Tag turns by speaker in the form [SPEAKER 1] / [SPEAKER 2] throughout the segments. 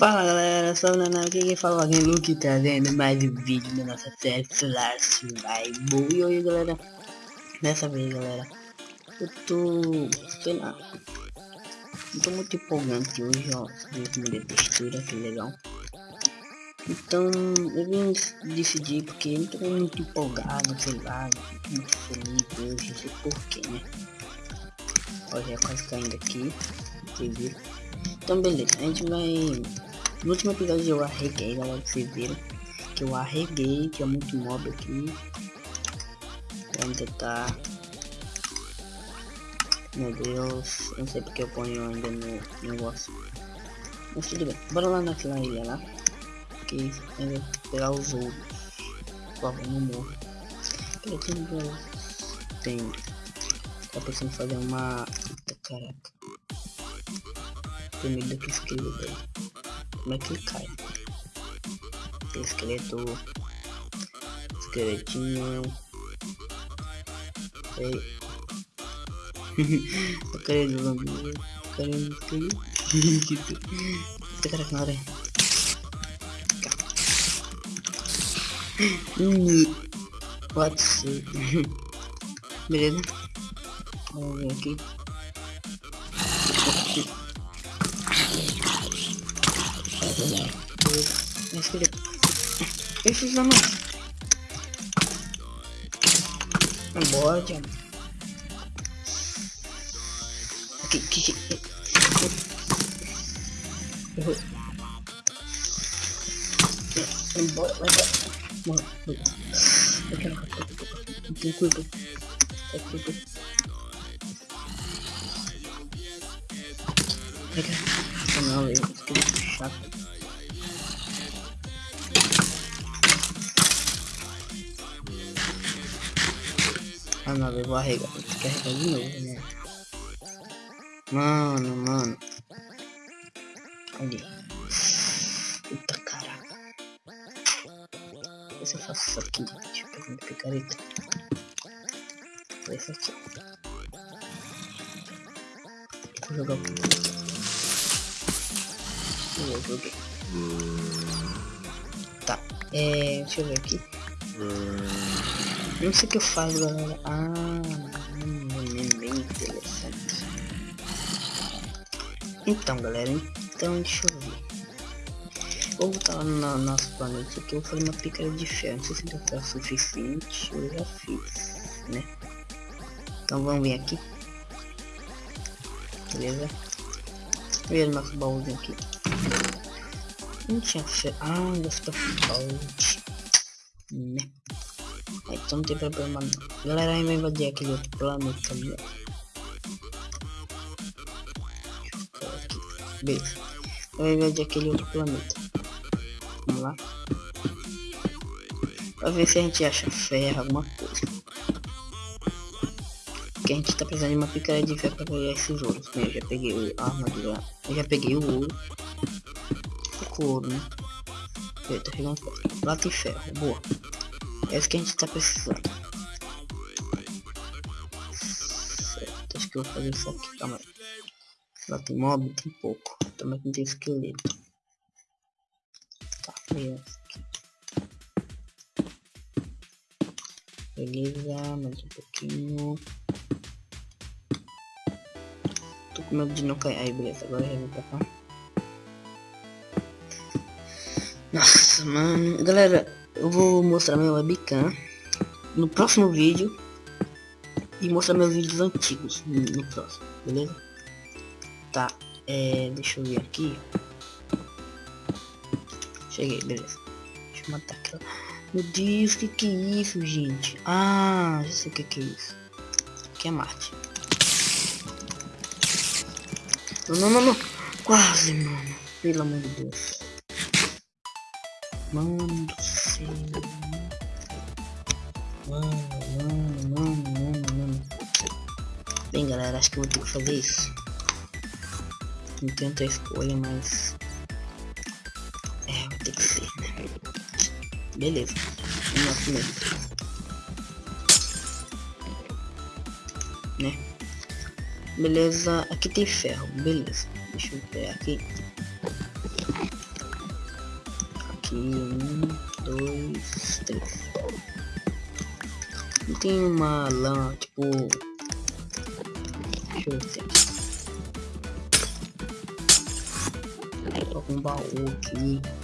[SPEAKER 1] Fala galera, sou o Naná, aqui quem fala alguém Luke trazendo mais um vídeo da nossa série Solar Survival. E aí galera, dessa vez galera, eu tô, sei lá, não tô muito empolgante hoje ó, vídeo de textura, que legal Então eu vim decidir porque não tô muito empolgado, sei lá, muito feliz hoje, não sei porquê né Olha, quase caindo aqui, vocês viram Então beleza, a gente vai no último episódio eu arreguei, galera, que vocês viram. Que eu arreguei, tinha muito mob aqui. Ainda tá... Meu Deus, não sei porque eu ponho ainda no negócio. Mas tudo bem, bora lá naquela ilha lá. Que é pegar os outros. Por favor, não morra. Eu tenho... Tem... Tá pensando fazer uma... Eita, caraca. Tem medo daquele esquilo, velho. Como é que ele cai? Esqueleto. Esqueletinho. Ei. Eu quero zumbi. Quero esqueleto. Esse cara na hora. Pode ser. Beleza? Vamos ver aqui. Mas filho. Esses não. Embora, Tiago. Aqui, aqui, aqui. Errou. Embora, vai embora. Morre, morre. Eu quero rapaz. Não tem culpa. É culpa. Pega. Não, eu fiquei chato. Ah não, eu vou arregar, vou carregar de novo, né? Mano, mano. Ali. Deixa eu pegar picareta. Foi aqui. Vou jogar o Eu joguei. Tá. É. Deixa eu ver aqui. Não sei o que eu faço, galera. Ah, bem interessante. Então, galera, então deixa eu ver. Vou botar lá no nosso planeta aqui. Eu vou fazer uma picareta de ferro. Não sei se já tá suficiente. Eu já fiz, né? Então vamos vir aqui. Beleza? Ver o nosso baúzinho aqui. Não tinha ferro. Ah, gasta baú. Né? Então não tem problema não. Galera, aí vai invadir aquele outro planeta ali, ó. Beleza. Vai invadir aquele outro planeta. Vamos lá. Pra ver se a gente acha ferro, alguma coisa. Porque a gente tá precisando de uma picareta de ferro pra pegar esses ouros. Né? Eu já peguei a armadura. Eu já peguei o ouro. O ouro, né? Eu tô pegando e ferro. Boa. É isso que a gente tá precisando. Certo, acho que eu vou fazer isso aqui, calma aí. Lá tem mob, tem pouco. Também tem esqueleto. Tá, beleza. Mais um pouquinho. Tô com medo de não cair. Aí, beleza, agora já vou pra. Nossa, mano. Galera, eu vou mostrar meu webcam no próximo vídeo e mostrar meus vídeos antigos no próximo, beleza? Tá, é, deixa eu ver aqui. Cheguei, beleza. Deixa eu matar aquela. Meu Deus, que que é isso, gente? Ah, já sei o que que é isso. Que é Marte. Não, não, não, não. Quase, mano. Pelo amor de Deus. Mano do céu. Mano, mano, mano, mano, mano. Bem, galera, acho que eu vou ter que fazer isso. Não tenho outra escolha, mas... Ter que né? Beleza. no nosso meio. Né? Beleza, aqui tem ferro, beleza. Deixa eu ver aqui. Aqui, um, dois, três. Não tem uma lã, tipo... Deixa eu ver Coloca um baú aqui.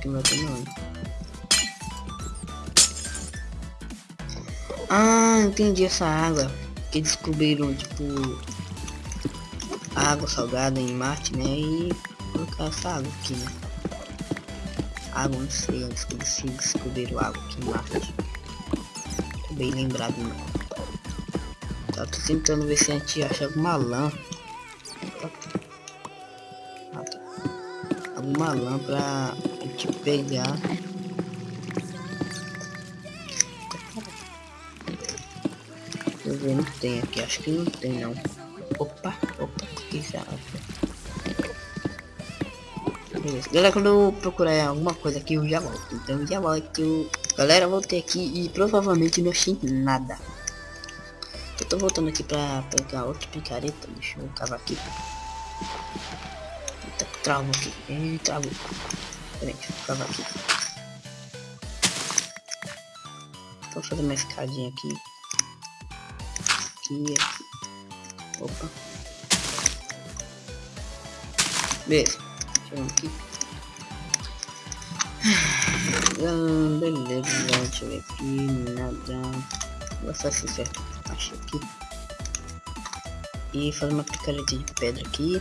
[SPEAKER 1] Que não vai ter. Ah, entendi essa água. Que descobriram, tipo... Água salgada em Marte, né? E colocar essa água aqui, né? Água, não sei, antes que eles descobriram água aqui em Marte. Tô bem lembrado, não. Tá, tô tentando ver se a gente acha alguma lã. Tá. Alguma lã pra pegar. Deixa eu ver, não tem aqui, acho que não tem não. Opa, opa, que isso Beleza. Galera, quando eu procurar alguma coisa aqui, eu já volto. Então já volto. Galera, voltei aqui e provavelmente não achei nada. Eu tô voltando aqui pra pegar outra picareta. Deixa eu cavar aqui. Eita, travou aqui. Eita, travou. Peraí, aqui. Vou fazer uma escadinha aqui. Aqui, aqui. Opa. Beleza. Aqui. Ah, beleza, deixa eu ver aqui. Nada. Vou ser certo achei aqui. E fazer uma picareta de pedra aqui.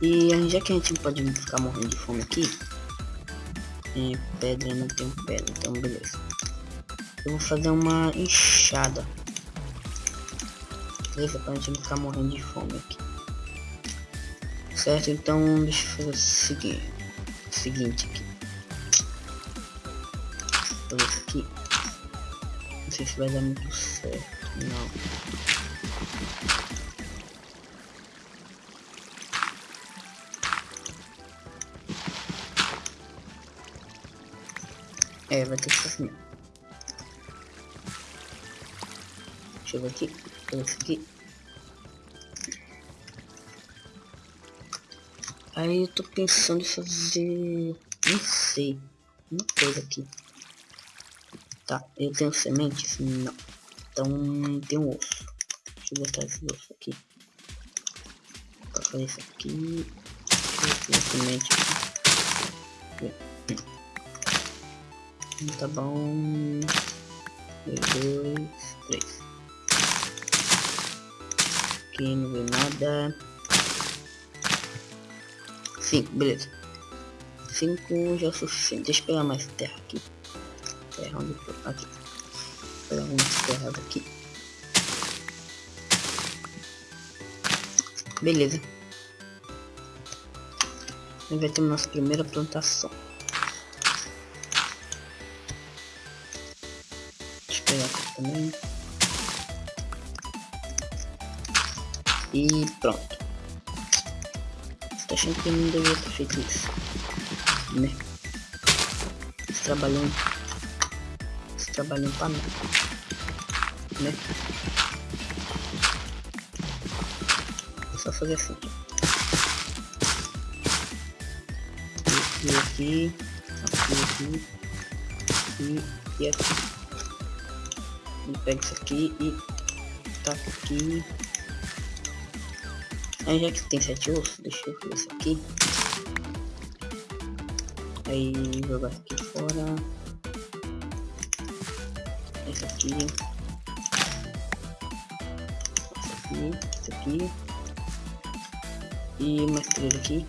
[SPEAKER 1] E já que a gente não pode ficar morrendo de fome aqui. É, pedra não tem pedra, então beleza. Eu vou fazer uma enxada. Beleza, pra gente não ficar morrendo de fome aqui. Certo, então deixa eu fazer o seguinte, o seguinte aqui. Vou fazer aqui. Não sei se vai dar muito certo. Não. É, vai ter que. Deixa eu ver aqui. Esse aqui. Aí eu tô pensando em fazer... Não sei. Uma coisa aqui. Tá, eu tenho sementes? Não. Então tem um osso. Deixa eu botar esse osso aqui. Pra fazer isso aqui. Deixa semente aqui. Tá bom. Um, dois, três. Aqui não veio nada. Cinco, beleza. Cinco já é suficiente. Deixa eu pegar mais terra aqui. Terra onde foi? Aqui pegar algumas terras aqui. Beleza. A gente vai ter nossa primeira plantação. Também. E pronto. Tá achando que eu não deveria ter feito isso? Né? Esse trabalhão trabalhando pra mim. Né? É só fazer assim. Aqui, aqui, aqui, aqui, e, e aqui. Pega isso aqui e tá aqui. Aí já que tem sete ossos, deixa eu fazer isso aqui. Aí jogar aqui fora esse aqui, esse aqui, aqui, e mais três aqui,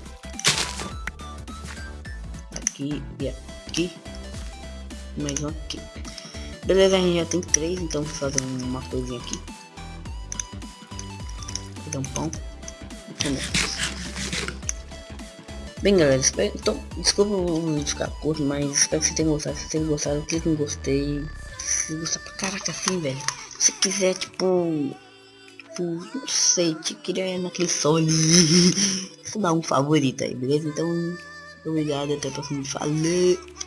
[SPEAKER 1] aqui e aqui, mais um aqui. Beleza, a gente já tem três, então vou fazer uma coisinha aqui. Fazer um pão. Bem galera, espero, então, desculpa o vídeo ficar curto, mas espero que vocês tenham gostado. Se vocês tenham gostado, clique em gostei se gostar pra caraca assim, velho. Se quiser, tipo, tipo, não sei, te queria naquele sol ali. Só dar um favorito aí, beleza? Então, obrigado, até o próximo vídeo. Falou!